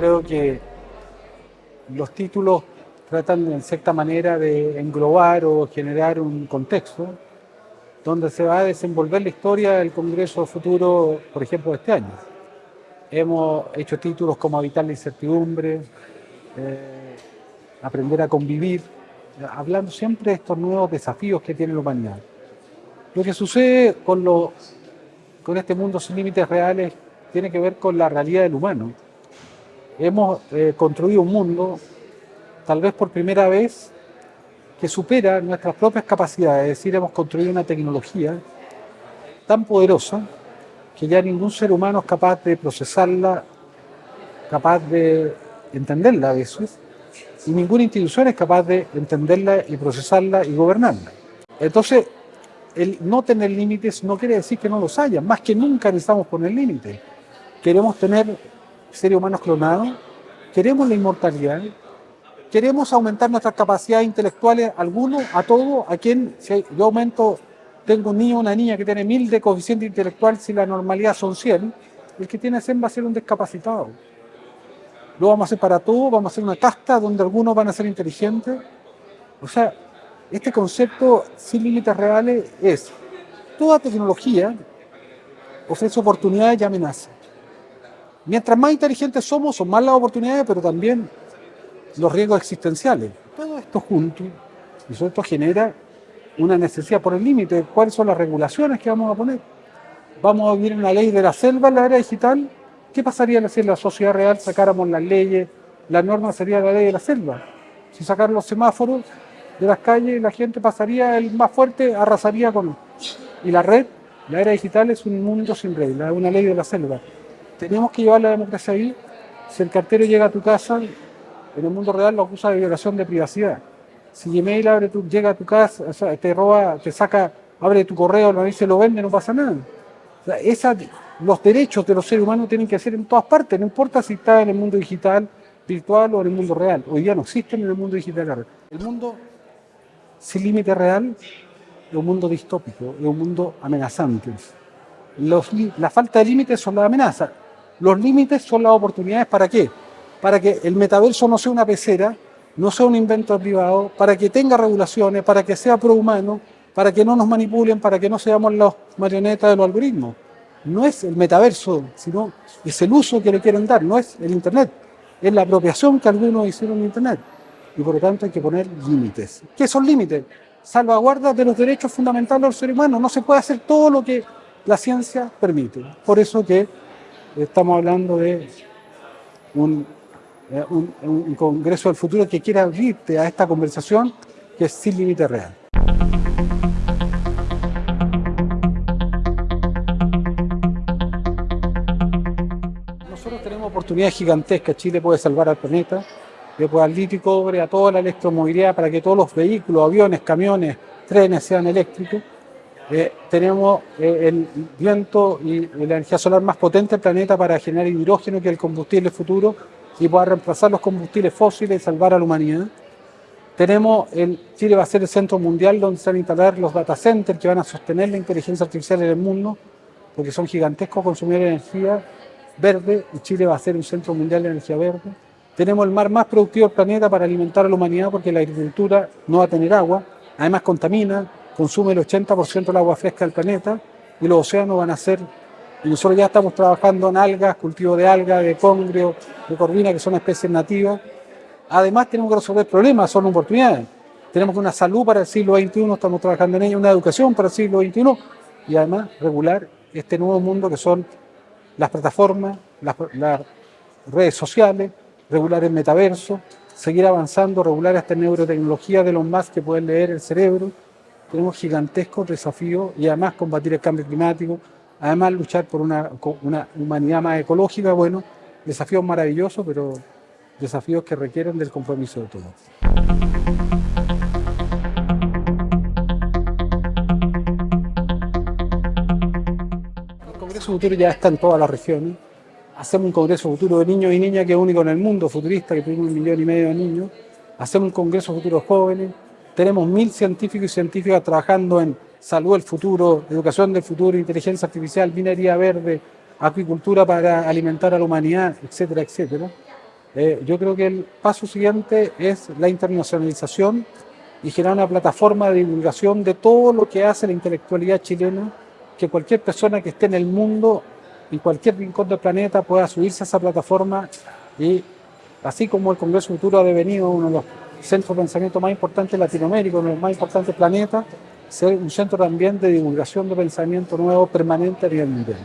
creo que los títulos tratan en cierta manera de englobar o generar un contexto donde se va a desenvolver la historia del Congreso Futuro, por ejemplo, de este año. Hemos hecho títulos como Evitar la incertidumbre, eh, Aprender a convivir, hablando siempre de estos nuevos desafíos que tiene la humanidad. Lo que sucede con, con este mundo sin límites reales tiene que ver con la realidad del humano. Hemos eh, construido un mundo, tal vez por primera vez, que supera nuestras propias capacidades, es decir, hemos construido una tecnología tan poderosa que ya ningún ser humano es capaz de procesarla, capaz de entenderla a veces, y ninguna institución es capaz de entenderla y procesarla y gobernarla. Entonces, el no tener límites no quiere decir que no los haya, más que nunca necesitamos poner límites. Queremos tener seres humanos clonados, queremos la inmortalidad, queremos aumentar nuestras capacidades intelectuales, alguno, a todo, a quien, si yo aumento, tengo un niño o una niña que tiene mil de coeficiente intelectual, si la normalidad son 100, el que tiene 100 va a ser un discapacitado. Lo vamos a hacer para todos, vamos a hacer una casta donde algunos van a ser inteligentes. O sea, este concepto sin límites reales es, toda tecnología ofrece oportunidades y amenazas. Mientras más inteligentes somos, son más las oportunidades, pero también los riesgos existenciales. Todo esto junto, y eso esto genera una necesidad por el límite. ¿Cuáles son las regulaciones que vamos a poner? ¿Vamos a vivir una ley de la selva en la era digital? ¿Qué pasaría si en la sociedad real sacáramos las leyes? La norma sería la ley de la selva. Si sacaran los semáforos de las calles, la gente pasaría, el más fuerte arrasaría con... Y la red, la era digital es un mundo sin reglas, una ley de la selva. Tenemos que llevar la democracia ahí. Si el cartero llega a tu casa, en el mundo real lo acusa de violación de privacidad. Si Gmail abre llega a tu casa, te roba, te saca, abre tu correo, lo dice, lo vende, no pasa nada. los derechos de los seres humanos tienen que ser en todas partes, no importa si está en el mundo digital, virtual o en el mundo real. Hoy día no existen en el mundo digital. El mundo sin límite real es un mundo distópico, es un mundo amenazante. la falta de límites son las amenazas. Los límites son las oportunidades para qué? Para que el metaverso no sea una pecera, no sea un invento privado, para que tenga regulaciones, para que sea prohumano, para que no nos manipulen, para que no seamos los marionetas de los algoritmos. No es el metaverso, sino es el uso que le quieren dar, no es el Internet. Es la apropiación que algunos hicieron en Internet. Y por lo tanto hay que poner límites. ¿Qué son límites? Salvaguardas de los derechos fundamentales del ser humano. No se puede hacer todo lo que la ciencia permite. Por eso que estamos hablando de un, eh, un, Congreso del Futuro que quiera abrirte a esta conversación que es sin límite real. Nosotros tenemos oportunidades gigantescas. Chile puede salvar al planeta, le puede litio y cobre a toda la electromovilidad para que todos los vehículos, aviones, camiones, trenes sean eléctricos eh, tenemos eh, el viento y la energía solar más potente del planeta para generar hidrógeno, que es el combustible futuro, y poder reemplazar los combustibles fósiles y salvar a la humanidad. Tenemos, Chile va a ser el centro mundial donde se van a instalar los data centers que van a sostener la inteligencia artificial en el mundo, porque son gigantescos consumidores de energía verde, y Chile va a ser un centro mundial de energía verde. Tenemos el mar más productivo del planeta para alimentar a la humanidad, porque la agricultura no va a tener agua, además contamina, consume el 80% del agua fresca del planeta y los océanos van a ser, y nosotros ya estamos trabajando en algas, cultivo de algas, de congrio, de corvina, que son especies nativas. Además tenemos que resolver problemas, son oportunidades. Tenemos una salud para el siglo XXI, estamos trabajando en ella, una educación para el siglo XXI y además regular este nuevo mundo que son las plataformas, las, las redes sociales, regular el metaverso, seguir avanzando, regular esta neurotecnología de los más que pueden leer el cerebro, tenemos gigantescos desafíos y además combatir el cambio climático, además luchar por una, humanidad más ecológica, bueno, desafíos maravillosos, pero desafíos que requieren del compromiso de todos. El Congreso Futuro ya está en todas las regiones. Hacemos un Congreso Futuro de niños y niñas que es único en el mundo, futurista, que tiene un millón y medio de niños. Hacemos un Congreso Futuro de jóvenes, tenemos mil científicos y científicas trabajando en salud del futuro, educación del futuro, inteligencia artificial, minería verde, acuicultura para alimentar a la humanidad, etcétera, etcétera. Eh, yo creo que el paso siguiente es la internacionalización y generar una plataforma de divulgación de todo lo que hace la intelectualidad chilena, que cualquier persona que esté en el mundo, en cualquier rincón del planeta, pueda subirse a esa plataforma y así como el Congreso Futuro ha devenido uno de los centros de pensamiento más importantes de Latinoamérica, uno de los más importantes planeta, ser un centro también de divulgación de pensamiento nuevo permanente a nivel mundial.